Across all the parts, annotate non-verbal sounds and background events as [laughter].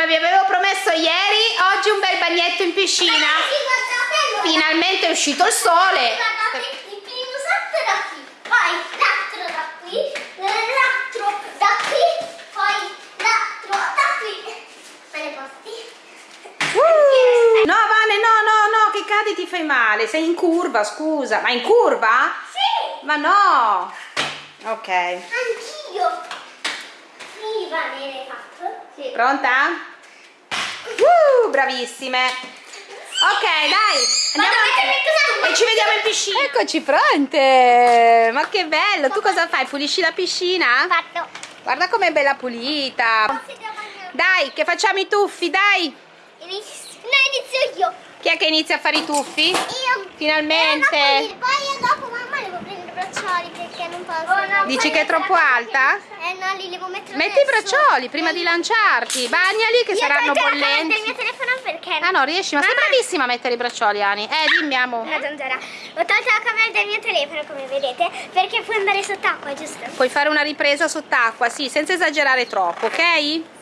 come vi avevo promesso ieri, oggi un bel bagnetto in piscina. Finalmente è uscito il sole. Guardate, il primo salto da qui, poi l'altro da qui, l'altro da qui, poi l'altro da qui. Me ne posti? Uh! No, Vane, no, no, no, che cadi ti fai male. Sei in curva, scusa. Ma in curva? Sì, Ma no. Ok. anch'io. Viva nelle fatto? Sì. Pronta? Uh, bravissime. Ok, dai. Andiamo Vado e ci vediamo in piscina. Eccoci pronte. Ma che bello. Tu cosa fai? Pulisci la piscina? Fatto. Guarda com'è bella pulita. Dai, che facciamo i tuffi, dai. Inizio, no, inizio io. Chi è che inizia a fare i tuffi? Io. Finalmente. Eh, no, poi, dopo mamma devo prendere i braccioli perché non posso. Dici che è troppo alta? Eh no, li devo mettere Metti i adesso. braccioli prima di lanciarti. Bagnali che Io saranno tolgo la camera del bollenti. mio telefono perché Ah no, riesci? Ma sei Mamma. bravissima a mettere i braccioli, Ani. Eh, dimmi, amo. Zanzara. Ho tolto la camera del mio telefono, come vedete, perché può andare sott'acqua, giusto? Puoi fare una ripresa sott'acqua, sì, senza esagerare troppo, ok?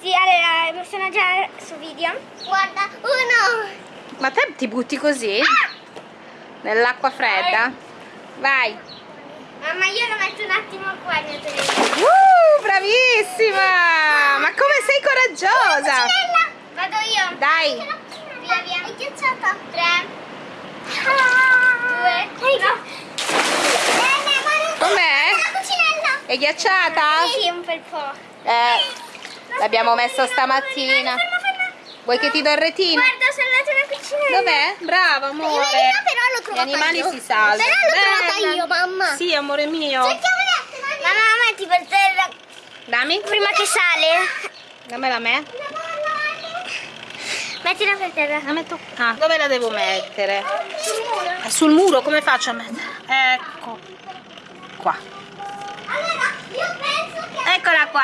Sì, allora, mi sono già su video. Guarda, uno. Ma te ti butti così? Nell'acqua fredda? Vai. Mamma, io lo metto un attimo qua il mio telefono. Uh, bravissima! Ma come sei coraggiosa! Cucinella. Vado io. Dai. Via, via. È ghiacciata. Tre. Due. No. Com'è? La cucinella. È ghiacciata? Sì, un bel po'. Eh, l'abbiamo messa stamattina. Ferma, ferma. Vuoi che ti do il retino? Guarda, sono andata una cucinella. Dov'è? Brava, amore. L'ho Gli trovata animali io. si salvano. Però l'ho Bella. trovata io, mamma. Sì, amore mio. Cerchiamo le altre mani. Mamma, metti per terra. Dammi. Prima che sale. Dammela a me. Mettila per terra. La metto Ah, dove la devo mettere? Sul muro. Eh, Sul muro, come faccio a mettere? Ecco. Qua. Allora, io penso che... Eccola qua.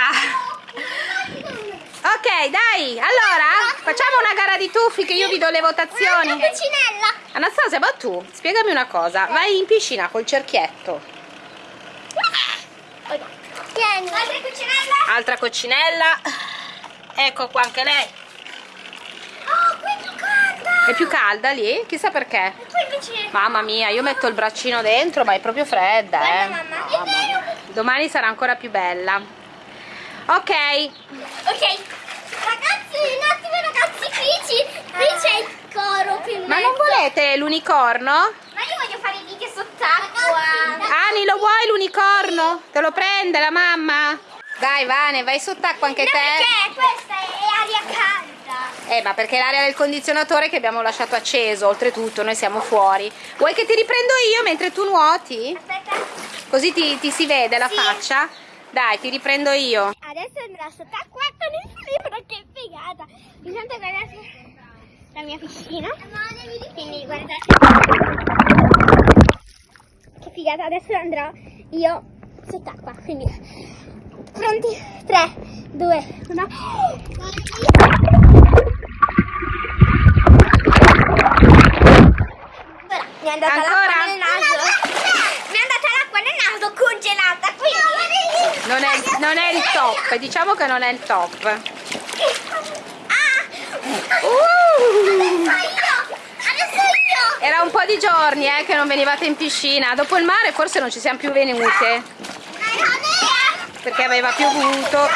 Ok, dai. Allora, facciamo una gara di tuffi che io vi do le votazioni. Cucinella. Anastasia, ma tu, spiegami una cosa. Vai in piscina col cerchietto. Tieni. Altra cucinella. Altra coccinella. Ecco qua anche lei. Oh, qui è più calda. È più calda lì? Chissà perché. Mamma mia, io metto il braccino dentro, ma è proprio fredda, Guarda, eh. mamma. Vero. Domani sarà ancora più bella. Ok, Ok. Ragazzi, un attimo ragazzi, qui, qui c'è il coro in ma non volete l'unicorno? Ma io voglio fare i video sott'acqua. Ani, lo vuoi l'unicorno? Te lo prende la mamma? Dai, Vane, vai sott'acqua anche No, te. perché questa è aria calda. Eh, ma perché l'aria del condizionatore che abbiamo lasciato acceso, oltretutto noi siamo fuori. Vuoi che ti riprendo io mentre tu nuoti? Aspetta. Così ti, ti si vede la Sì. faccia? Dai, ti riprendo io. Adesso andrà sott'acqua con il libro, che figata. Intanto guardate la mia piscina. Quindi guardate. Che figata, adesso andrò io sott'acqua. Quindi pronti? 3, 2, 1. Mi è andata l'acqua nel naso. Mi è andata l'acqua nel naso congelata. Quindi. Non è, non è il top, diciamo che non è il top. Uh! Era un po' di giorni eh, che non venivate in piscina. Dopo il mare forse non ci siamo più venute perché aveva piovuto. Ok,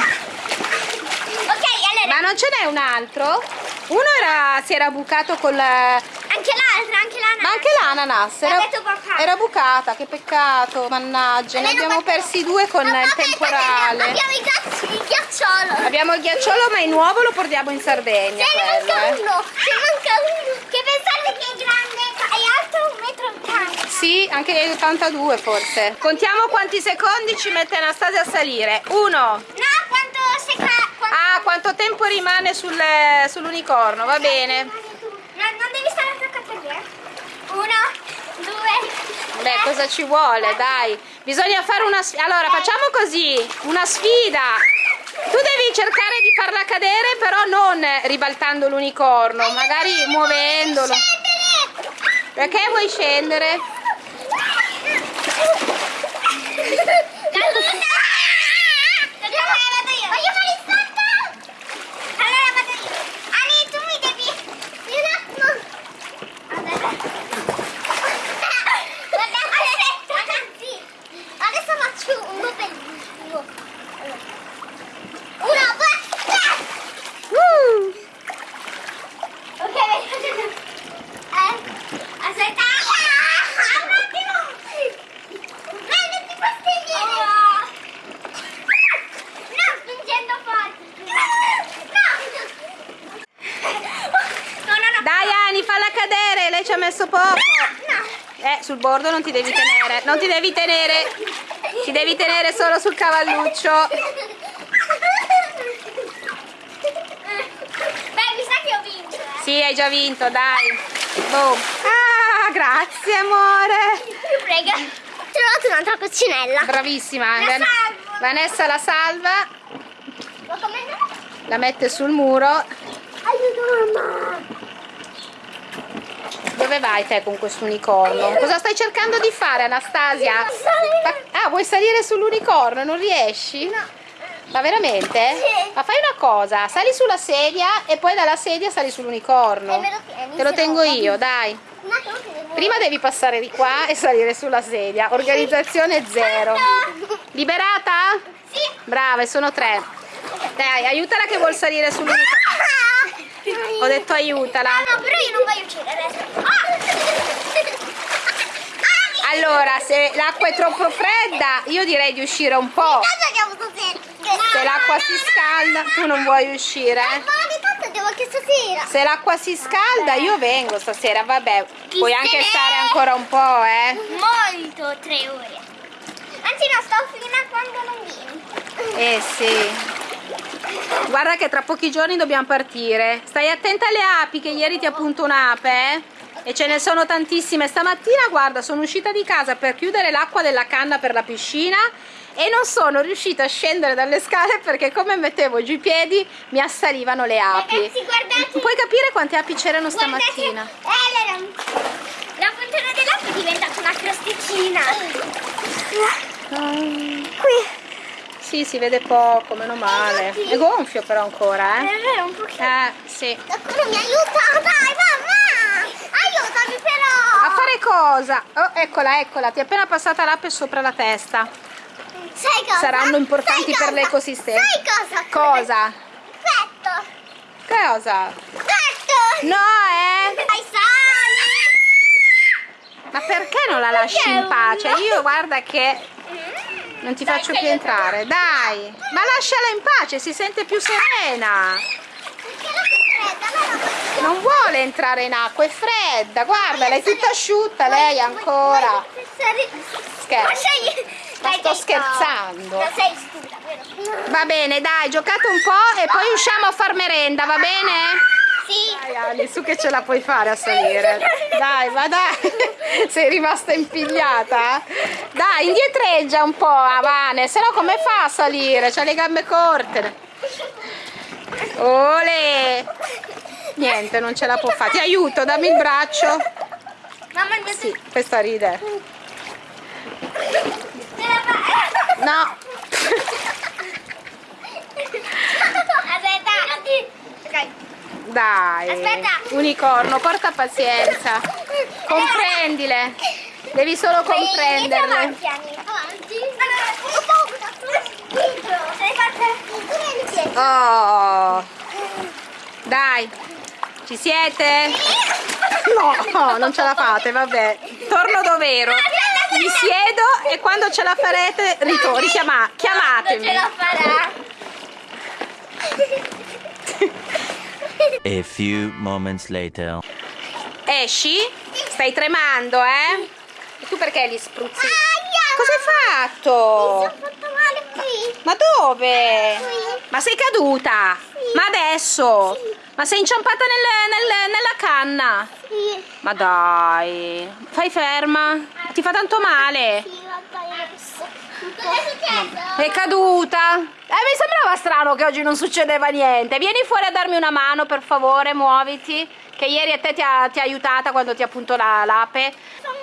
allora, Ma non ce n'è un altro? Uno era, si era bucato col... anche l'altra, anche l'ananas. Ma anche l'ananas era. Era bucata, che peccato, mannaggia. Ne abbiamo persi due con Mamma, il temporale. Abbiamo il, ghiaccio- il ghiacciolo. Abbiamo il ghiacciolo ma il nuovo lo portiamo in Sardegna. Ce ne manca eh. uno. Ce ne manca uno. Che pensate che è grande? È alto un metro ottanta. Sì, anche 82 forse. Contiamo quanti secondi ci mette Anastasia a salire. Uno. No, quanto. Quanto... Ah, quanto tempo rimane sul- sull'unicorno, va bene. No, non devi stare attaccato lì, eh. Uno, tre. cosa ci vuole, dai. Bisogna fare una sfida. Allora, facciamo così, una sfida. Tu devi cercare di farla cadere, però non ribaltando l'unicorno, magari muovendolo. Perché vuoi scendere? Allora vado io. Voglio fare il salto? Allora vado io. ha messo poco. Eh, sul bordo non ti devi tenere. Non ti devi tenere. Ti devi tenere solo sul cavalluccio. Beh, mi sa che ho vinto. Eh. Sì, hai già vinto, dai. Boom. Ah, grazie amore. Prega. Ho trovato un'altra coccinella. Bravissima. La. Vanessa la salva, la mette sul muro. Aiuto mamma. Dove vai te con questo unicorno? Cosa stai cercando di fare Anastasia? Ah, vuoi salire sull'unicorno? Non riesci? No. Ma veramente? Sì. Ma fai una cosa, sali sulla sedia e poi dalla sedia sali sull'unicorno. Te lo tengo io, dai. Prima devi passare di qua e salire sulla sedia. Organizzazione zero. Liberata? Sì. Brave, sono tre. Dai, aiutala che vuol salire sull'unicorno. Ho detto aiutala. Ah, no, però io non voglio uccidere adesso. Ah! [laughs] Allora, se l'acqua è troppo fredda, io direi di uscire un po'. Se l'acqua si scalda, tu non vuoi uscire? Ma di tanto devo che stasera. Se l'acqua si scalda, io vengo stasera, vabbè. Chi Puoi anche stare ancora un po', eh. Molto, tre ore. Anzi no, sto fino a quando non vieni. Eh sì. Guarda che tra pochi giorni dobbiamo partire. Stai attenta alle api, che ieri ti ha appunto un'ape, eh? E ce ne sono tantissime. Stamattina, guarda, sono uscita di casa per chiudere l'acqua della canna per la piscina e non sono riuscita a scendere dalle scale perché come mettevo giù i piedi mi assalivano le api. Ragazzi, guardate. Puoi capire quante api c'erano stamattina? eh, la, la fontana dell'acqua è diventata una crosticina. Qui. Sì, si vede poco, meno male. È gonfio però ancora, eh? Eh, un pochino. Eh, sì. Qualcuno mi aiuta, dai, mamma! Aiutami però! A fare cosa? Oh, eccola, eccola, ti è appena passata l'ape sopra la testa. Sai cosa? Saranno importanti Sai per cosa? l'ecosistema. Sai cosa? Cosa? Petto! Cosa? Petto! No, eh! Dai, sali! Ma perché non la lasci in pace? Io guarda che non ti Dai, faccio più entrare. Dai! Ma lasciala in pace, si sente più serena. Non vuole entrare in acqua, è fredda. Guarda, lei è tutta asciutta, lei ancora. Scherzo. Ma sto scherzando. Va bene, dai, giocate un po' e poi usciamo a far merenda, va bene? Sì. Dai Ali, su che ce la puoi fare a salire? Dai, ma dai, [laughs] sei rimasta impigliata? Dai, indietreggia un po', Avane, se no come fa a salire? C'ha le gambe corte. Ole! Niente, non ce la può fare. Ti aiuto, dammi il braccio. Mamma mia, Sì, questa ride. No. [laughs] Aspetta. Ok. Dai. Aspetta. Unicorno, porta pazienza. Comprendile. Devi solo comprenderle. Avanti. Avanti. Oh. Dai. Ci siete? No, non ce la fate, vabbè. Torno dov'ero. Mi siedo e quando ce la farete ritorno. Richiama, Non ce chiamatemi. la farà. A few moments later. Esci? Stai tremando, eh? E tu perché li spruzzi? Aia! Cosa hai Mi fatto? sono fatto male qui. Ma dove? Qui. Ma sei caduta? Sì. Ma adesso? Sì. Ma sei inciampata nel- nel- nella canna? Sì. Ma dai, fai ferma. Ti fa tanto male. Sì, vabbè, adesso. Cosa è successo? È caduta. Eh, mi sembrava strano che oggi non succedeva niente. Vieni fuori a darmi una mano, per favore, muoviti. Che ieri a te ti ha, ti ha aiutata quando ti ha appunto la- l'ape. Mamma.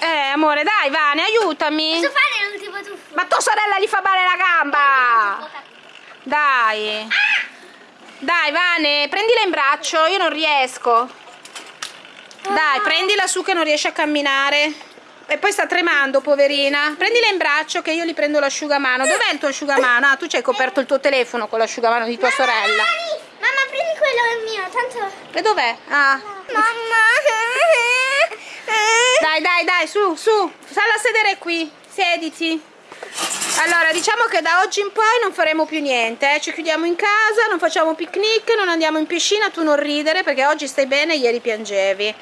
Eh, amore, dai, Vane, aiutami. Posso fare l'ultimo tuffo? Ma tua sorella gli fa male la gamba. Dai. Dai, Vane, prendila in braccio, io non riesco. Dai, prendila su che non riesce a camminare. E poi sta tremando, poverina. Prendila in braccio che io gli prendo l'asciugamano. Dov'è il tuo asciugamano? Ah, tu ci hai coperto il tuo telefono con l'asciugamano di tua sorella. Mamma, mamma, prendi quello mio, tanto... E dov'è? Ah. Mamma. [laughs] Dai, dai, dai, su, su. Salla a sedere qui. Sediti. Allora, diciamo che da oggi in poi non faremo più niente, eh. ci chiudiamo in casa, non facciamo picnic, non andiamo in piscina, tu non ridere perché oggi stai bene, ieri piangevi.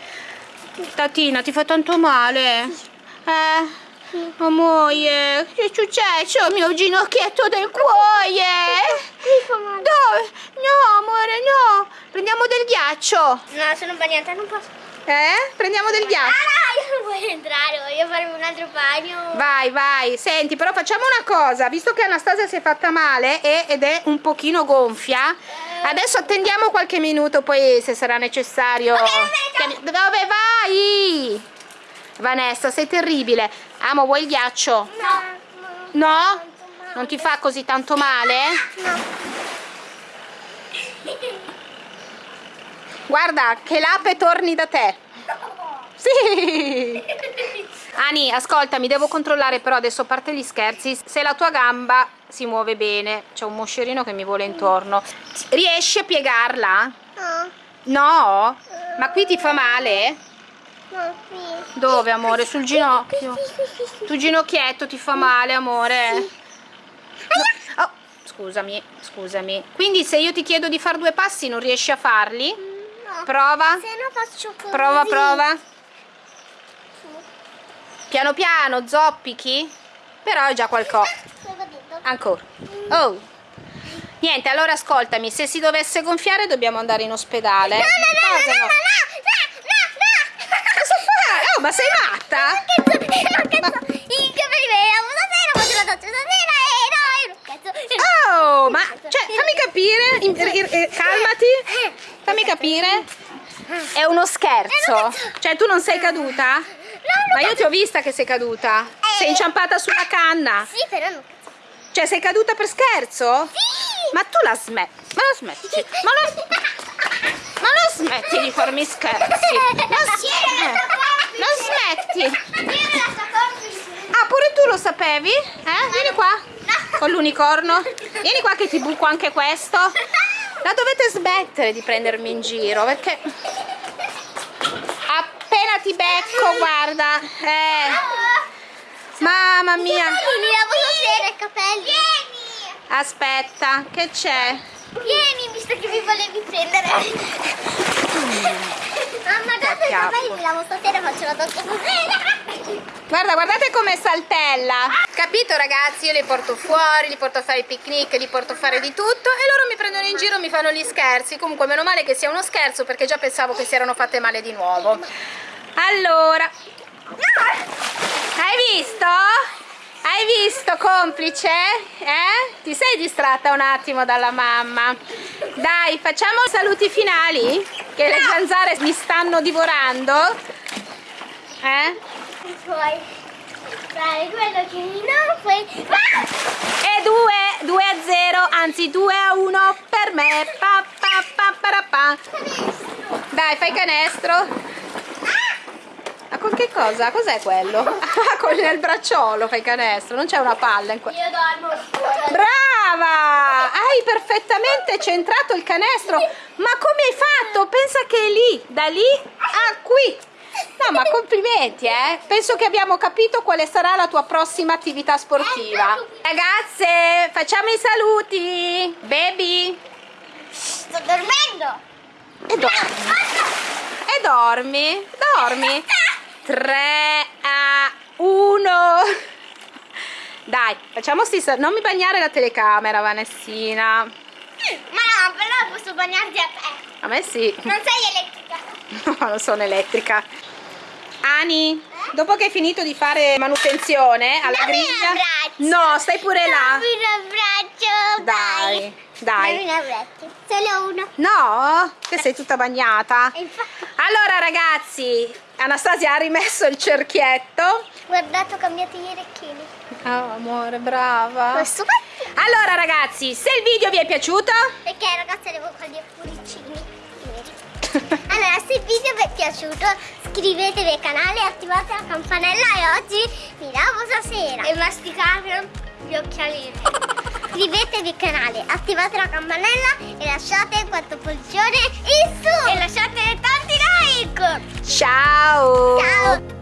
Tatina, ti fa tanto male? Eh? Amore, che è successo? Il mio ginocchietto del cuore! Mi fa male. Dove? No, amore, no! Prendiamo del ghiaccio! No, sono bagnata, non posso. Eh? Prendiamo del Ah, ghiaccio! no, io non voglio entrare, voglio farmi un altro bagno. Vai, vai, senti, però facciamo una cosa, visto che Anastasia si è fatta male e- ed è un pochino gonfia, adesso attendiamo qualche minuto, poi se sarà necessario... Ok, va bene, ciao. Chiami- Dove vai? Vanessa, sei terribile. Amo, vuoi il ghiaccio? No. No? Non ti fa così tanto male? No. Guarda, che l'ape torni da te. Sì. Ani, ascoltami, devo controllare però adesso a parte gli scherzi, se la tua gamba si muove bene. C'è un moscerino che mi vuole intorno. Riesci a piegarla? No. No? Ma qui ti fa male? Dove, amore? Sul ginocchio. Sul ginocchietto ti fa male, amore? No. Oh, scusami, scusami. Quindi se io ti chiedo di fare due passi non riesci a farli? No. Prova. Se no faccio così. Prova, prova. Piano piano, zoppichi. Però è già qualcosa. Detto? Ancora. Oh. Niente, allora ascoltami, se si dovesse gonfiare dobbiamo andare in ospedale. No, no, no, no, no, no, no, no, Oh, ma sei matta? Che so, [laughs] che so. I capelli li lavo stasera, faccio la doccia stasera e no, io non cazzo. Oh, ma cioè, fammi capire, eh, eh, calmati, fammi capire. È uno scherzo. Cioè, tu non sei caduta? No, Ma io ti ho vista che sei caduta. Sei inciampata sulla canna. Sì, però non cazzo. Cioè, sei caduta per scherzo? Sì. Ma tu la smetti. Ma la smetti. Ma la, [laughs] ma la smetti di farmi scherzi. [laughs] La smetti. La smetti. Ah, pure tu lo sapevi? Eh? Vieni qua. Con l'unicorno. Vieni qua che ti buco anche questo. La dovete smettere di prendermi in giro perché appena ti becco, guarda. Eh, mamma mia. Mi lavo stasera i capelli. Vieni. Aspetta, che c'è? Vieni, visto che mi volevi prendere. Mamma, dato i capelli mi lavo stasera e faccio la doccia stasera. Guarda, guardate come saltella. Capito ragazzi? Io li porto fuori, li porto a fare i picnic, li porto a fare di tutto e loro mi prendono in giro, mi fanno gli scherzi. Comunque meno male che sia uno scherzo perché già pensavo che si erano fatte male di nuovo. Allora, hai visto? Hai visto complice? Eh? Ti sei distratta un attimo dalla mamma. Dai, facciamo i saluti finali? Che le zanzare mi stanno divorando. Eh? Puoi fare quello che non puoi. E 2, 2 a 0, anzi 2 a 1 per me. Pa, pa, pa, para, pa. Dai, fai canestro. Ma con che cosa? Cos'è quello? [laughs] Ah, con il bracciolo fai canestro, non c'è una palla in quello. Io dormo fuori. Brava! Hai perfettamente centrato il canestro. Ma come hai fatto? Pensa che è lì, da lì a qui. No, ma complimenti, eh. Penso che abbiamo capito quale sarà la tua prossima attività sportiva. Ragazze, facciamo i saluti. Baby. Sto dormendo. E dormi. E dormi. Dormi. 3 a 1. Dai, facciamo sal- Non mi bagnare la telecamera, Vanessina. Ma no, però posso bagnarti a te. A me sì. Non sei elettrica. [laughs] No, non sono elettrica. Ani, dopo che hai finito di fare manutenzione alla Dammi un griglia... No, stai pure là. Dammi un abbraccio. Dai, dai. Dammi un abbraccio. Solo uno. No? Che sei tutta bagnata. Infatti, Allora ragazzi, Anastasia ha rimesso il cerchietto. guardate, ho cambiato gli orecchini. Oh, amore, brava. Allora ragazzi, se il video vi è piaciuto, Perché ragazzi devo con gli cuoricini. Allora, se il video vi è piaciuto, iscrivetevi al canale attivate la campanella e oggi mi lavo stasera. E masticate gli occhialini. Iscrivetevi al canale, attivate la campanella e lasciate 4 pollicione in su. E lasciate tanti like. ciao! Ciao.